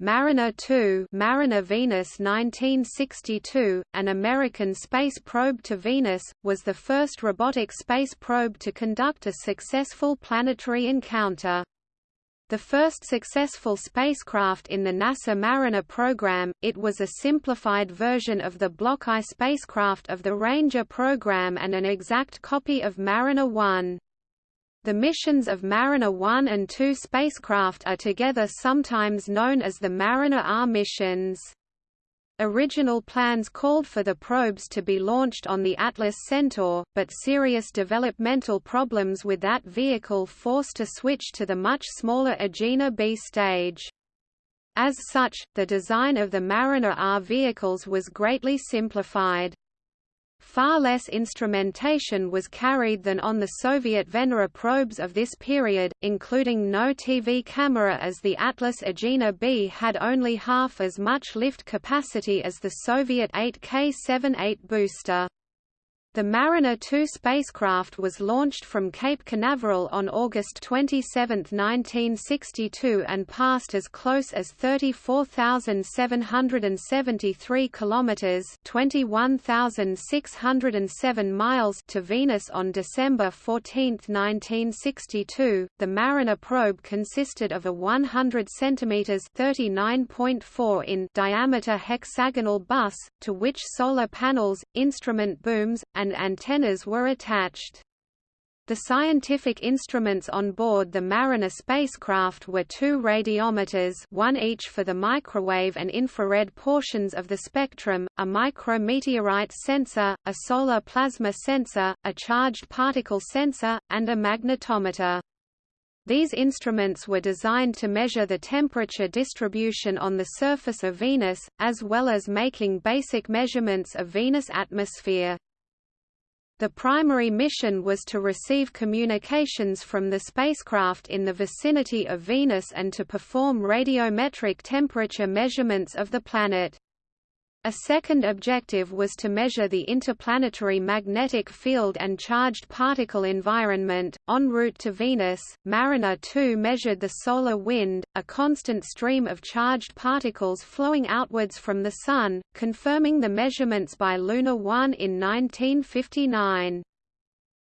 Mariner 2 Mariner Venus 1962, an American space probe to Venus, was the first robotic space probe to conduct a successful planetary encounter. The first successful spacecraft in the NASA Mariner program, it was a simplified version of the Block I spacecraft of the Ranger program and an exact copy of Mariner 1. The missions of Mariner 1 and 2 spacecraft are together sometimes known as the Mariner R missions. Original plans called for the probes to be launched on the Atlas Centaur, but serious developmental problems with that vehicle forced a switch to the much smaller Agena B stage. As such, the design of the Mariner R vehicles was greatly simplified. Far less instrumentation was carried than on the Soviet Venera probes of this period, including no TV camera as the Atlas Agena B had only half as much lift capacity as the Soviet 8K-78 booster. The Mariner 2 spacecraft was launched from Cape Canaveral on August 27, 1962 and passed as close as 34,773 kilometers, 21,607 miles to Venus on December 14, 1962. The Mariner probe consisted of a 100 centimeters (39.4 in) diameter hexagonal bus to which solar panels, instrument booms, and and antennas were attached. The scientific instruments on board the Mariner spacecraft were two radiometers one each for the microwave and infrared portions of the spectrum, a micrometeorite sensor, a solar plasma sensor, a charged particle sensor, and a magnetometer. These instruments were designed to measure the temperature distribution on the surface of Venus, as well as making basic measurements of Venus' atmosphere. The primary mission was to receive communications from the spacecraft in the vicinity of Venus and to perform radiometric temperature measurements of the planet. A second objective was to measure the interplanetary magnetic field and charged particle environment. En route to Venus, Mariner 2 measured the solar wind, a constant stream of charged particles flowing outwards from the Sun, confirming the measurements by Luna 1 in 1959.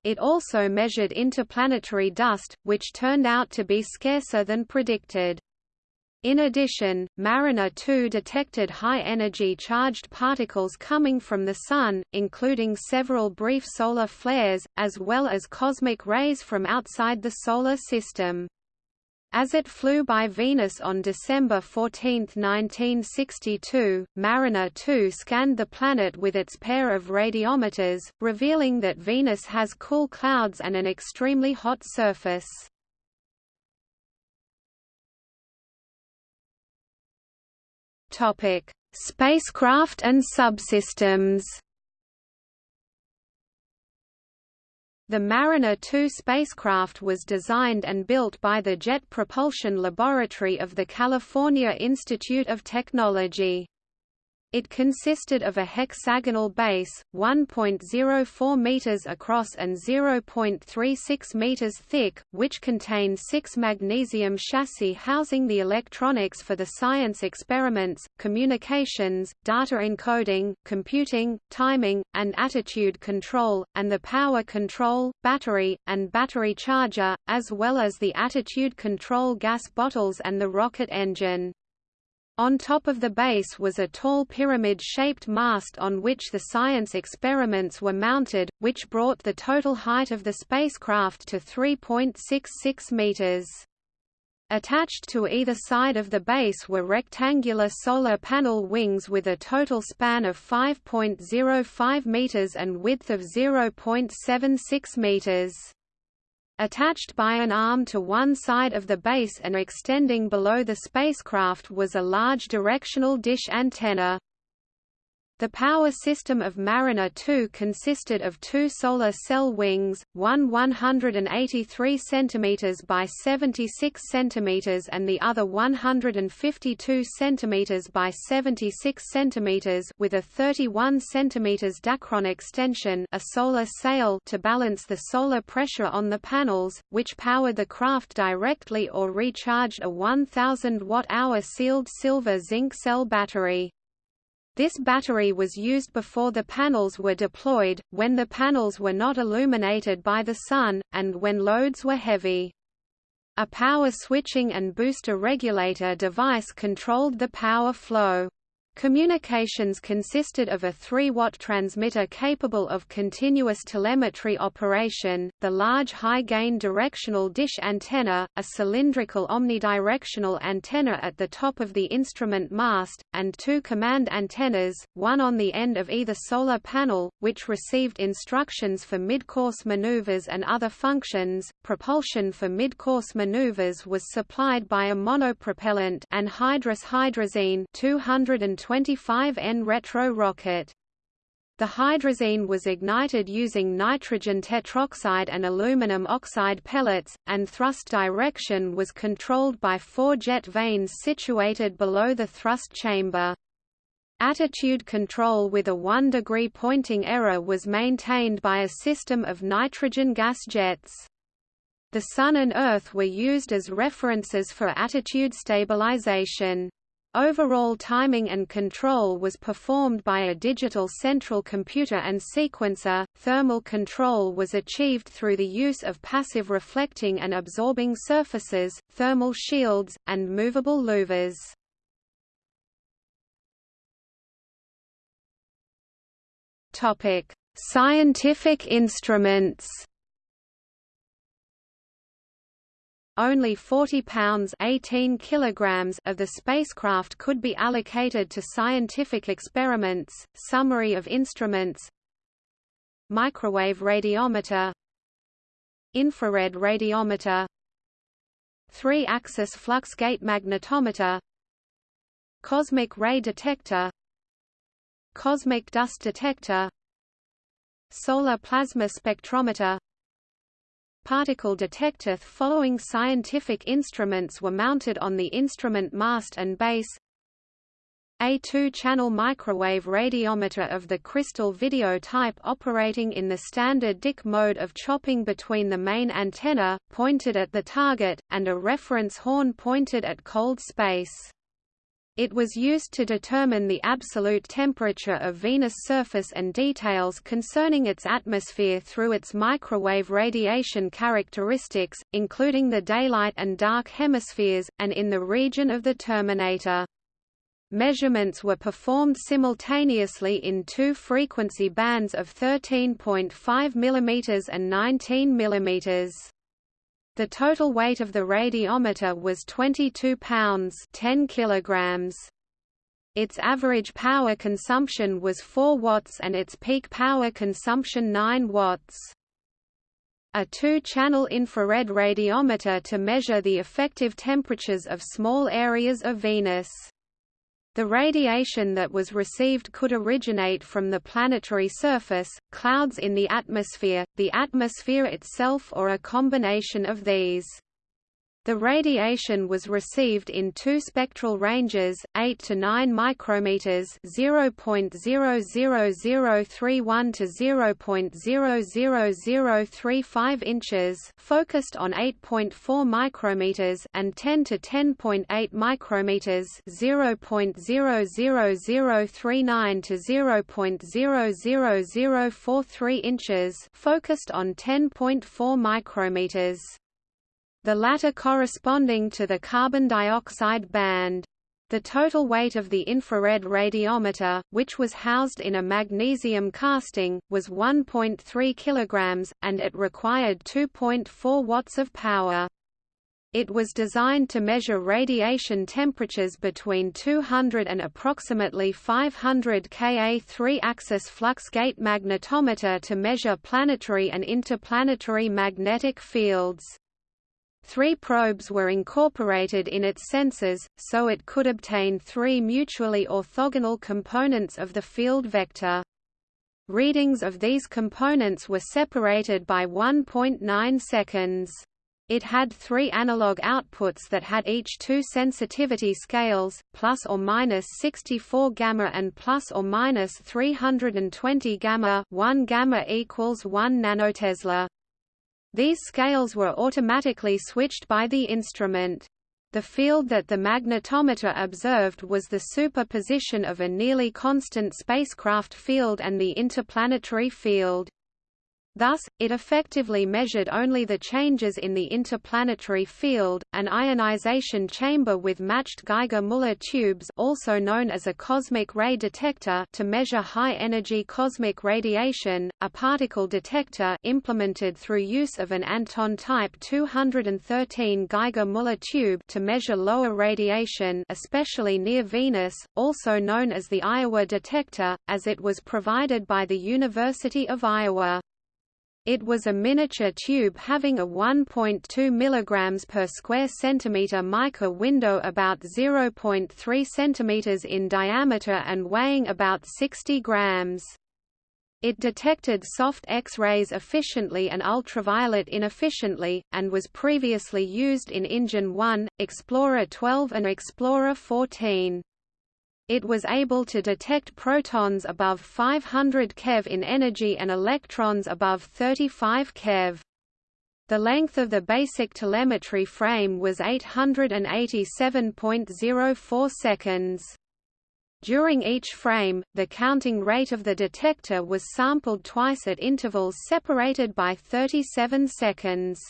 It also measured interplanetary dust, which turned out to be scarcer than predicted. In addition, Mariner 2 detected high-energy charged particles coming from the Sun, including several brief solar flares, as well as cosmic rays from outside the Solar System. As it flew by Venus on December 14, 1962, Mariner 2 scanned the planet with its pair of radiometers, revealing that Venus has cool clouds and an extremely hot surface. Topic: Spacecraft and subsystems. The Mariner 2 spacecraft was designed and built by the Jet Propulsion Laboratory of the California Institute of Technology. It consisted of a hexagonal base, 1.04 meters across and 0.36 meters thick, which contained six magnesium chassis housing the electronics for the science experiments, communications, data encoding, computing, timing, and attitude control, and the power control, battery, and battery charger, as well as the attitude control gas bottles and the rocket engine. On top of the base was a tall pyramid-shaped mast on which the science experiments were mounted, which brought the total height of the spacecraft to 3.66 meters. Attached to either side of the base were rectangular solar panel wings with a total span of 5.05 meters and width of 0.76 meters. Attached by an arm to one side of the base and extending below the spacecraft was a large directional dish antenna. The power system of Mariner 2 consisted of two solar cell wings, one 183 cm by 76 cm and the other 152 cm by 76 cm with a 31 cm Dacron extension a solar sail to balance the solar pressure on the panels, which powered the craft directly or recharged a 1000 watt-hour sealed silver zinc cell battery. This battery was used before the panels were deployed, when the panels were not illuminated by the sun, and when loads were heavy. A power switching and booster regulator device controlled the power flow. Communications consisted of a 3-watt transmitter capable of continuous telemetry operation, the large high-gain directional dish antenna, a cylindrical omnidirectional antenna at the top of the instrument mast, and two command antennas, one on the end of either solar panel, which received instructions for mid-course maneuvers and other functions. Propulsion for mid-course maneuvers was supplied by a monopropellant anhydrous hydrazine 220 25N retro rocket. The hydrazine was ignited using nitrogen tetroxide and aluminum oxide pellets, and thrust direction was controlled by four jet vanes situated below the thrust chamber. Attitude control with a 1 degree pointing error was maintained by a system of nitrogen gas jets. The Sun and Earth were used as references for attitude stabilization. Overall timing and control was performed by a digital central computer and sequencer. Thermal control was achieved through the use of passive reflecting and absorbing surfaces, thermal shields, and movable louvers. Topic: Scientific instruments. Only 40 pounds 18 kilograms of the spacecraft could be allocated to scientific experiments. Summary of instruments Microwave radiometer Infrared radiometer Three-axis flux gate magnetometer Cosmic ray detector Cosmic dust detector Solar plasma spectrometer particle detector following scientific instruments were mounted on the instrument mast and base a two-channel microwave radiometer of the crystal video type operating in the standard Dicke mode of chopping between the main antenna, pointed at the target, and a reference horn pointed at cold space. It was used to determine the absolute temperature of Venus' surface and details concerning its atmosphere through its microwave radiation characteristics, including the daylight and dark hemispheres, and in the region of the terminator. Measurements were performed simultaneously in two frequency bands of 13.5 mm and 19 mm. The total weight of the radiometer was 22 pounds 10 kilograms. Its average power consumption was 4 watts and its peak power consumption 9 watts. A two-channel infrared radiometer to measure the effective temperatures of small areas of Venus. The radiation that was received could originate from the planetary surface, clouds in the atmosphere, the atmosphere itself or a combination of these. The radiation was received in two spectral ranges, 8 to 9 micrometers, 0.00031 to 0.00035 inches, focused on 8.4 micrometers, and 10 to 10.8 micrometers, 0.00039 to 0.00043 inches, focused on 10.4 micrometers the latter corresponding to the carbon dioxide band. The total weight of the infrared radiometer, which was housed in a magnesium casting, was 1.3 kg, and it required 2.4 watts of power. It was designed to measure radiation temperatures between 200 and approximately 500 Ka 3-axis flux gate magnetometer to measure planetary and interplanetary magnetic fields. Three probes were incorporated in its sensors, so it could obtain three mutually orthogonal components of the field vector. Readings of these components were separated by 1.9 seconds. It had three analog outputs that had each two sensitivity scales, plus or minus 64 gamma and plus or minus 320 gamma. 1 gamma equals 1 nanotesla. These scales were automatically switched by the instrument. The field that the magnetometer observed was the superposition of a nearly constant spacecraft field and the interplanetary field. Thus, it effectively measured only the changes in the interplanetary field. An ionization chamber with matched Geiger-Müller tubes, also known as a cosmic ray detector, to measure high-energy cosmic radiation, a particle detector implemented through use of an Anton type 213 Geiger-Müller tube to measure lower radiation, especially near Venus, also known as the Iowa detector, as it was provided by the University of Iowa. It was a miniature tube having a 1.2 mg per square centimeter mica window about 0.3 cm in diameter and weighing about 60 grams. It detected soft X-rays efficiently and ultraviolet inefficiently, and was previously used in Injun 1, Explorer 12 and Explorer 14. It was able to detect protons above 500 keV in energy and electrons above 35 keV. The length of the basic telemetry frame was 887.04 seconds. During each frame, the counting rate of the detector was sampled twice at intervals separated by 37 seconds.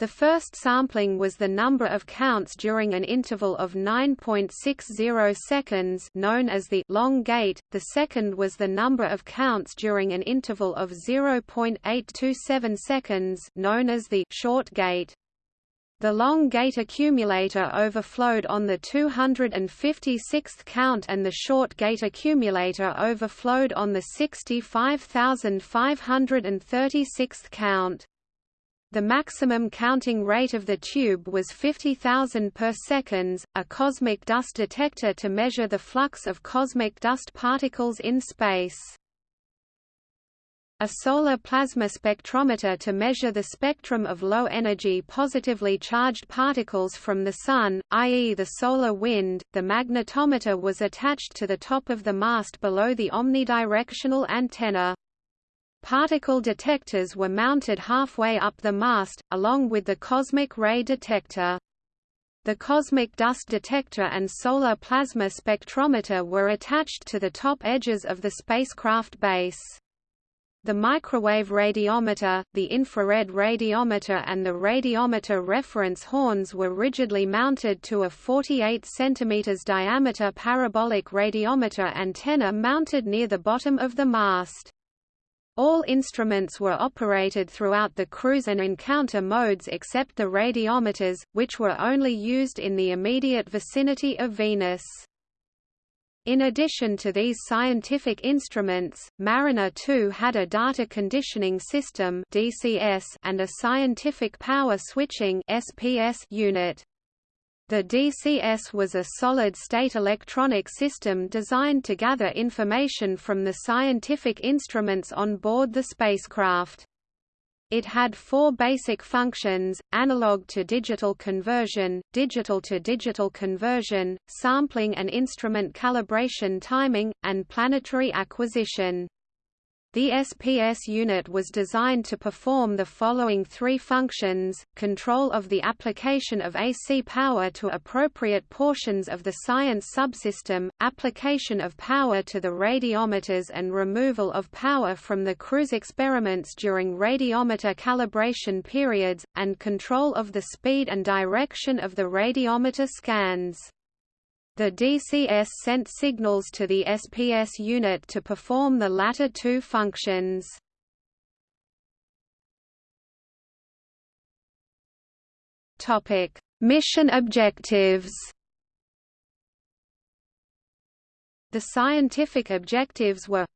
The first sampling was the number of counts during an interval of 9.60 seconds known as the long gate, the second was the number of counts during an interval of 0.827 seconds known as the short gate. The long gate accumulator overflowed on the 256th count and the short gate accumulator overflowed on the 65,536th count. The maximum counting rate of the tube was 50,000 per seconds, a cosmic dust detector to measure the flux of cosmic dust particles in space. A solar plasma spectrometer to measure the spectrum of low-energy positively charged particles from the Sun, i.e. the solar wind. The magnetometer was attached to the top of the mast below the omnidirectional antenna. Particle detectors were mounted halfway up the mast, along with the cosmic ray detector. The cosmic dust detector and solar plasma spectrometer were attached to the top edges of the spacecraft base. The microwave radiometer, the infrared radiometer and the radiometer reference horns were rigidly mounted to a 48 cm diameter parabolic radiometer antenna mounted near the bottom of the mast. All instruments were operated throughout the cruise and encounter modes except the radiometers, which were only used in the immediate vicinity of Venus. In addition to these scientific instruments, Mariner 2 had a data conditioning system and a scientific power switching unit. The DCS was a solid-state electronic system designed to gather information from the scientific instruments on board the spacecraft. It had four basic functions, analog to digital conversion, digital to digital conversion, sampling and instrument calibration timing, and planetary acquisition. The SPS unit was designed to perform the following three functions, control of the application of AC power to appropriate portions of the science subsystem, application of power to the radiometers and removal of power from the cruise experiments during radiometer calibration periods, and control of the speed and direction of the radiometer scans. The DCS sent signals to the SPS unit to perform the latter two functions. Topic: Mission objectives. The scientific objectives were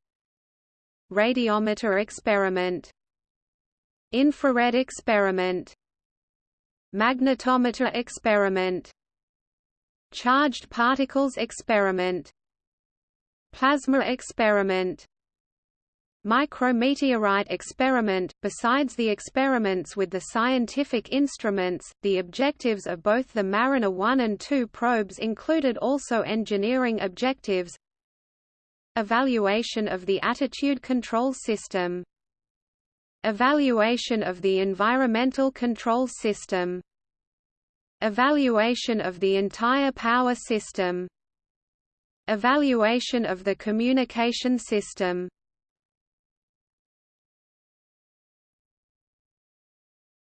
Radiometer experiment Infrared experiment Magnetometer experiment Charged particles experiment. Plasma experiment. Micrometeorite experiment. Besides the experiments with the scientific instruments, the objectives of both the Mariner 1 and 2 probes included also engineering objectives. Evaluation of the attitude control system. Evaluation of the environmental control system Evaluation of the entire power system Evaluation of the communication system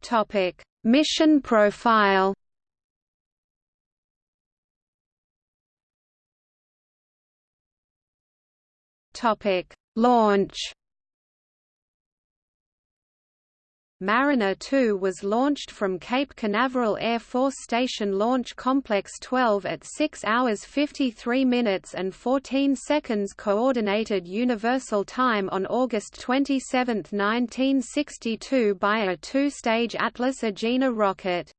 Topic: Mission profile. Topic: Launch. Mariner 2 was launched from Cape Canaveral Air Force Station Launch Complex 12 at 6 hours 53 minutes and 14 seconds Coordinated Universal Time on August 27, 1962 by a two-stage Atlas Agena rocket.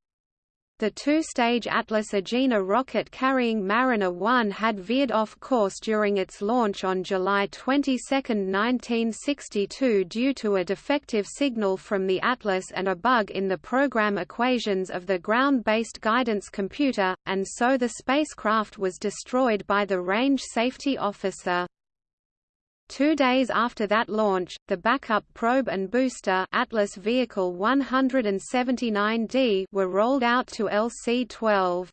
The two-stage Atlas Agena rocket carrying Mariner 1 had veered off course during its launch on July 22, 1962 due to a defective signal from the Atlas and a bug in the program equations of the ground-based guidance computer, and so the spacecraft was destroyed by the range safety officer. Two days after that launch, the backup probe and booster Atlas Vehicle 179D were rolled out to LC-12.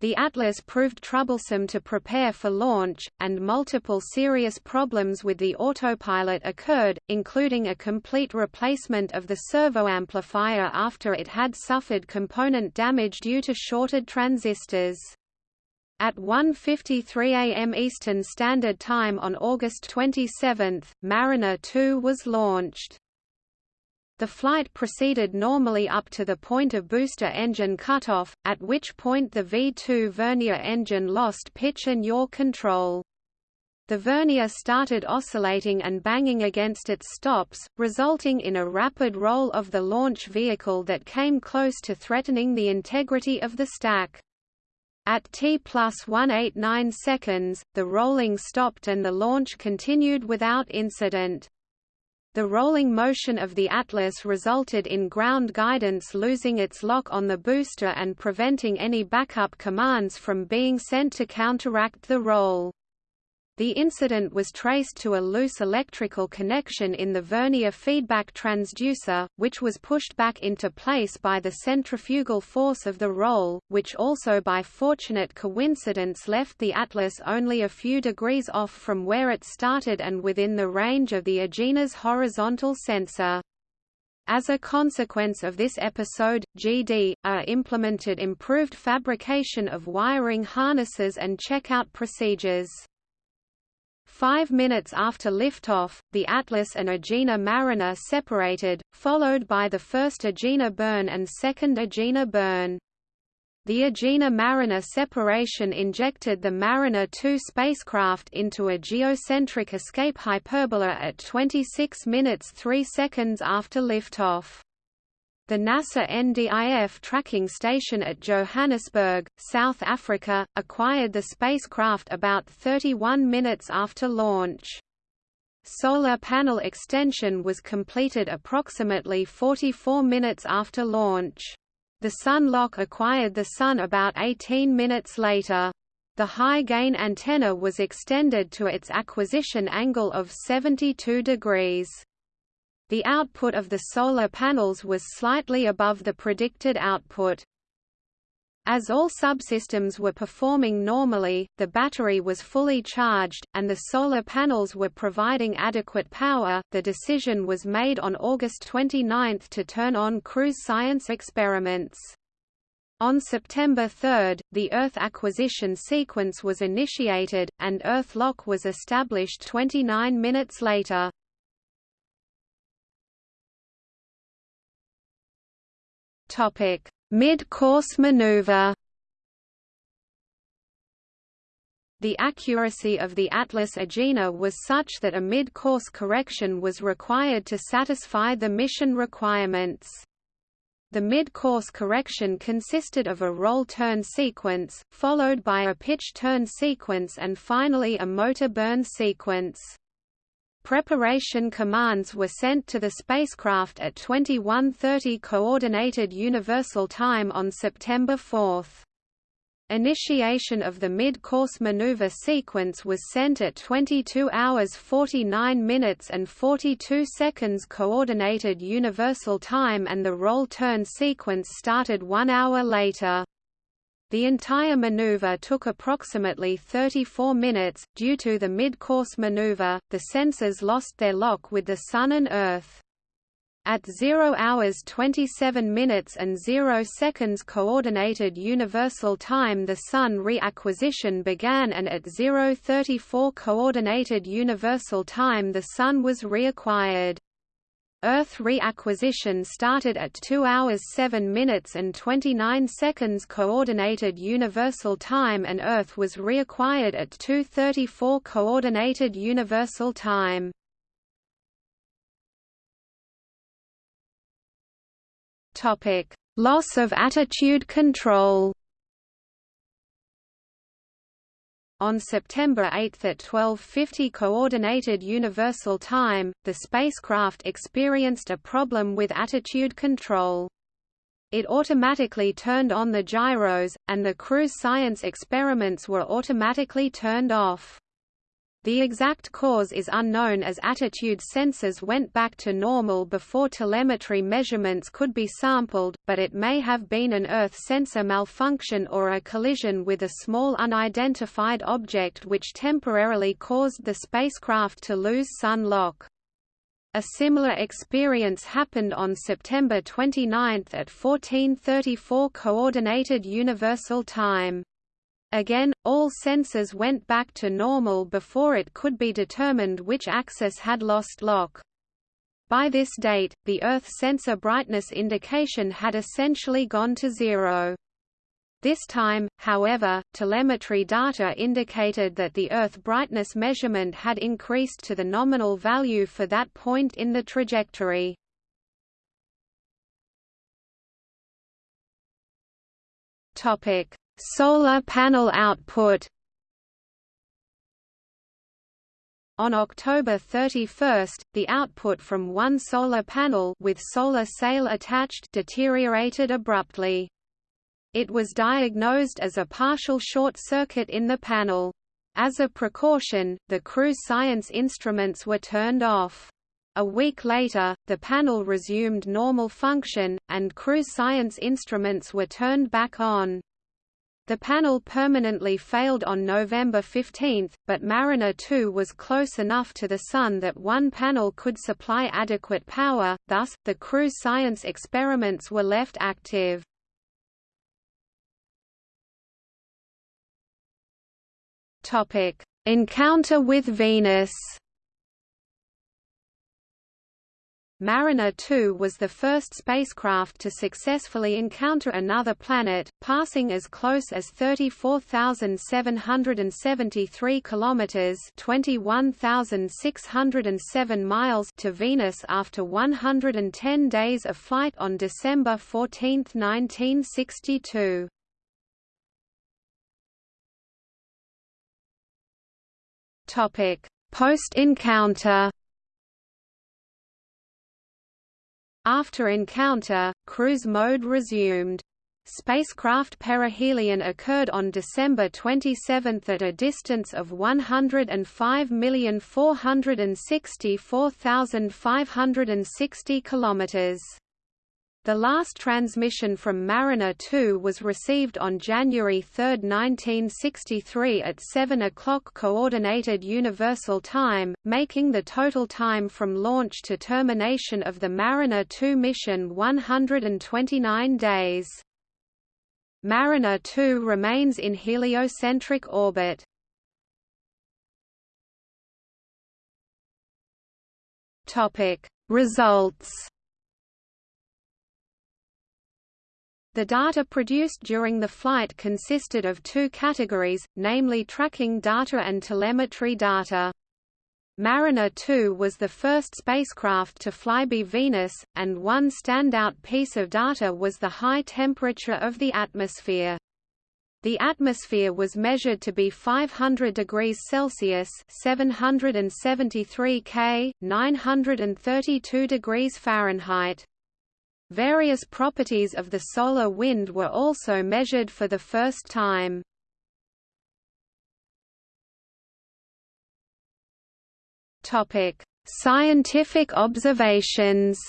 The Atlas proved troublesome to prepare for launch, and multiple serious problems with the autopilot occurred, including a complete replacement of the servo amplifier after it had suffered component damage due to shorted transistors. At 1.53 am Eastern Standard Time on August 27, Mariner 2 was launched. The flight proceeded normally up to the point of booster engine cutoff, at which point the V-2 vernier engine lost pitch and yaw control. The vernier started oscillating and banging against its stops, resulting in a rapid roll of the launch vehicle that came close to threatening the integrity of the stack. At T plus 189 seconds, the rolling stopped and the launch continued without incident. The rolling motion of the Atlas resulted in ground guidance losing its lock on the booster and preventing any backup commands from being sent to counteract the roll. The incident was traced to a loose electrical connection in the vernier feedback transducer, which was pushed back into place by the centrifugal force of the roll, which also by fortunate coincidence left the Atlas only a few degrees off from where it started and within the range of the Agena's horizontal sensor. As a consequence of this episode, GD, A uh, implemented improved fabrication of wiring harnesses and checkout procedures. Five minutes after liftoff, the Atlas and Agena Mariner separated, followed by the first Agena burn and second Agena burn. The Agena Mariner separation injected the Mariner 2 spacecraft into a geocentric escape hyperbola at 26 minutes 3 seconds after liftoff. The NASA NDIF tracking station at Johannesburg, South Africa, acquired the spacecraft about 31 minutes after launch. Solar panel extension was completed approximately 44 minutes after launch. The Sun lock acquired the Sun about 18 minutes later. The high-gain antenna was extended to its acquisition angle of 72 degrees. The output of the solar panels was slightly above the predicted output. As all subsystems were performing normally, the battery was fully charged, and the solar panels were providing adequate power. The decision was made on August 29 to turn on cruise science experiments. On September 3, the Earth acquisition sequence was initiated, and Earth lock was established 29 minutes later. Mid-course maneuver. The accuracy of the Atlas Agena was such that a mid-course correction was required to satisfy the mission requirements. The mid-course correction consisted of a roll-turn sequence, followed by a pitch-turn sequence and finally a motor burn sequence. Preparation commands were sent to the spacecraft at 21:30 Coordinated Universal Time on September 4. Initiation of the mid-course maneuver sequence was sent at 22 hours 49 minutes and 42 seconds Coordinated Universal Time and the roll-turn sequence started one hour later. The entire maneuver took approximately 34 minutes. Due to the mid-course maneuver, the sensors lost their lock with the Sun and Earth. At 0 hours 27 minutes and 0 seconds Coordinated Universal Time the Sun reacquisition began and at 0.34 Coordinated Universal Time the Sun was reacquired. Earth reacquisition started at 2 hours 7 minutes and 29 seconds Coordinated Universal Time and Earth was reacquired at 2.34 Coordinated Universal Time. Topic: Loss of attitude control. On September 8 at 12:50 coordinated universal time, the spacecraft experienced a problem with attitude control. It automatically turned on the gyros, and the cruise science experiments were automatically turned off. The exact cause is unknown as attitude sensors went back to normal before telemetry measurements could be sampled, but it may have been an Earth sensor malfunction or a collision with a small unidentified object which temporarily caused the spacecraft to lose sun lock. A similar experience happened on September 29 at 1434 Coordinated Universal Time. Again, all sensors went back to normal before it could be determined which axis had lost lock. By this date, the Earth sensor brightness indication had essentially gone to zero. This time, however, telemetry data indicated that the Earth brightness measurement had increased to the nominal value for that point in the trajectory. Topic: Solar panel output On October 31, the output from one solar panel with solar sail attached deteriorated abruptly. It was diagnosed as a partial short circuit in the panel. As a precaution, the cruise science instruments were turned off. A week later, the panel resumed normal function, and crew science instruments were turned back on. The panel permanently failed on November 15, but Mariner 2 was close enough to the Sun that one panel could supply adequate power, thus, the cruise science experiments were left active. Encounter with Venus Mariner 2 was the first spacecraft to successfully encounter another planet, passing as close as 34,773 kilometers (21,607 miles) to Venus after 110 days of flight on December 14, 1962. Topic: Post-encounter After encounter, cruise mode resumed. Spacecraft perihelion occurred on December 27 at a distance of 105,464,560 km. The last transmission from Mariner 2 was received on January 3, 1963 at 7 o'clock Coordinated Universal Time, making the total time from launch to termination of the Mariner 2 mission 129 days. Mariner 2 remains in heliocentric orbit. Results The data produced during the flight consisted of two categories, namely tracking data and telemetry data. Mariner 2 was the first spacecraft to fly by Venus, and one standout piece of data was the high temperature of the atmosphere. The atmosphere was measured to be 500 degrees Celsius (773 K, 932 degrees Fahrenheit). Various properties of the solar wind were also measured for the first time. Topic: Scientific observations.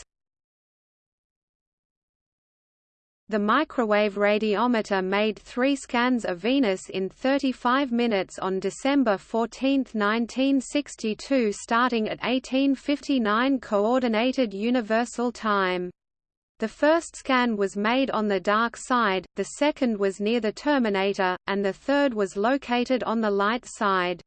The microwave radiometer made three scans of Venus in 35 minutes on December 14, 1962 starting at 1859 Coordinated Universal Time. The first scan was made on the dark side, the second was near the terminator, and the third was located on the light side.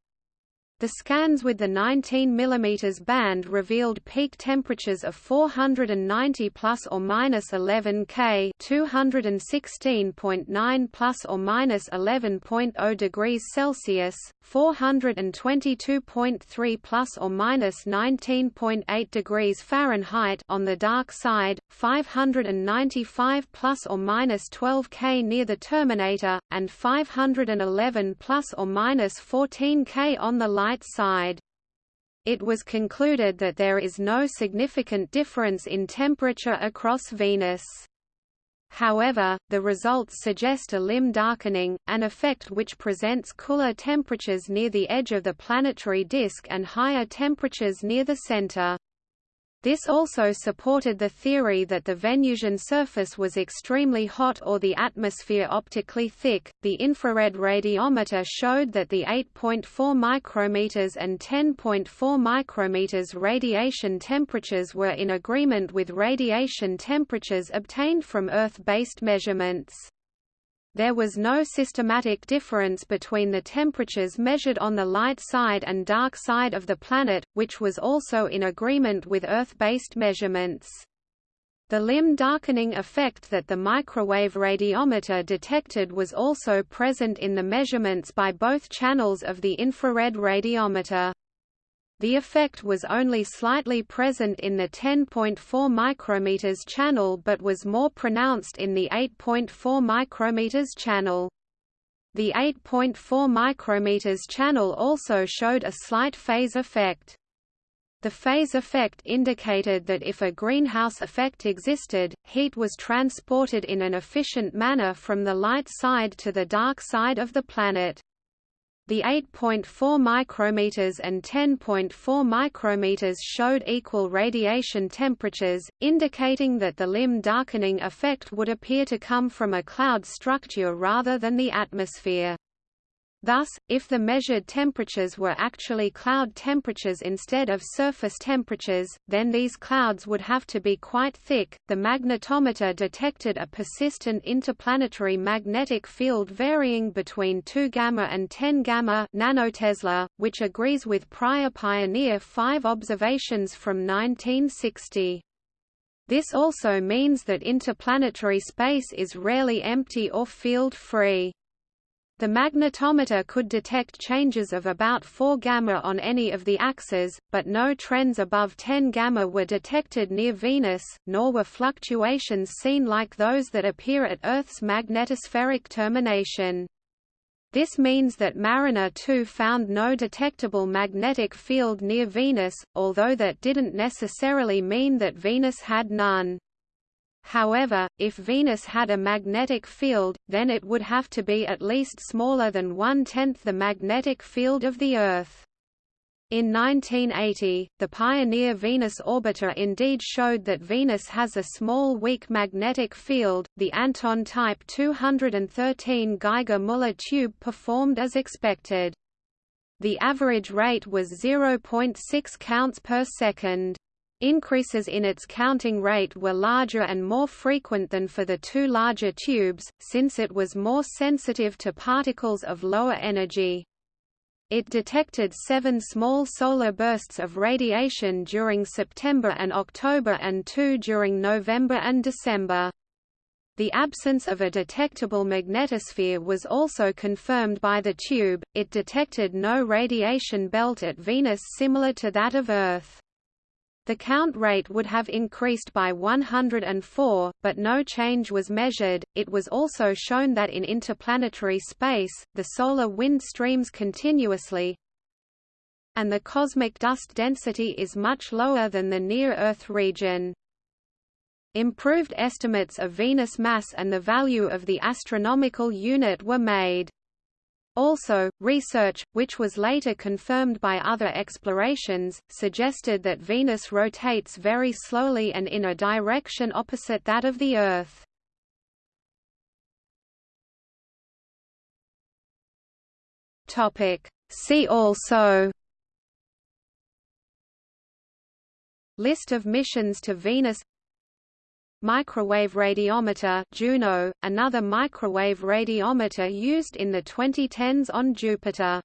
The scans with the 19 mm band revealed peak temperatures of 490 plus or minus 11 K, 216.9 plus or minus 11.0 degrees Celsius, 422.3 plus or minus 19.8 degrees Fahrenheit on the dark side, 595 plus or minus 12 K near the terminator, and 511 plus or minus 14 K on the light side. It was concluded that there is no significant difference in temperature across Venus. However, the results suggest a limb darkening, an effect which presents cooler temperatures near the edge of the planetary disk and higher temperatures near the center. This also supported the theory that the Venusian surface was extremely hot or the atmosphere optically thick. The infrared radiometer showed that the 8.4 micrometers and 10.4 micrometers radiation temperatures were in agreement with radiation temperatures obtained from Earth-based measurements. There was no systematic difference between the temperatures measured on the light side and dark side of the planet, which was also in agreement with Earth-based measurements. The limb darkening effect that the microwave radiometer detected was also present in the measurements by both channels of the infrared radiometer. The effect was only slightly present in the 10.4 micrometers channel but was more pronounced in the 8.4 micrometers channel. The 8.4 micrometers channel also showed a slight phase effect. The phase effect indicated that if a greenhouse effect existed, heat was transported in an efficient manner from the light side to the dark side of the planet. The 8.4 micrometers and 10.4 micrometers showed equal radiation temperatures, indicating that the limb darkening effect would appear to come from a cloud structure rather than the atmosphere. Thus, if the measured temperatures were actually cloud temperatures instead of surface temperatures, then these clouds would have to be quite thick. The magnetometer detected a persistent interplanetary magnetic field varying between 2 gamma and 10 gamma nanotesla, which agrees with prior Pioneer 5 observations from 1960. This also means that interplanetary space is rarely empty or field-free. The magnetometer could detect changes of about 4 gamma on any of the axes, but no trends above 10 gamma were detected near Venus, nor were fluctuations seen like those that appear at Earth's magnetospheric termination. This means that Mariner 2 found no detectable magnetic field near Venus, although that didn't necessarily mean that Venus had none. However, if Venus had a magnetic field, then it would have to be at least smaller than one-tenth the magnetic field of the Earth. In 1980, the Pioneer Venus orbiter indeed showed that Venus has a small weak magnetic field. The Anton Type 213 Geiger-Müller tube performed as expected. The average rate was 0.6 counts per second. Increases in its counting rate were larger and more frequent than for the two larger tubes, since it was more sensitive to particles of lower energy. It detected seven small solar bursts of radiation during September and October and two during November and December. The absence of a detectable magnetosphere was also confirmed by the tube, it detected no radiation belt at Venus similar to that of Earth. The count rate would have increased by 104, but no change was measured. It was also shown that in interplanetary space, the solar wind streams continuously, and the cosmic dust density is much lower than the near-Earth region. Improved estimates of Venus mass and the value of the astronomical unit were made. Also, research, which was later confirmed by other explorations, suggested that Venus rotates very slowly and in a direction opposite that of the Earth. See also List of missions to Venus Microwave radiometer Juno, another microwave radiometer used in the 2010s on Jupiter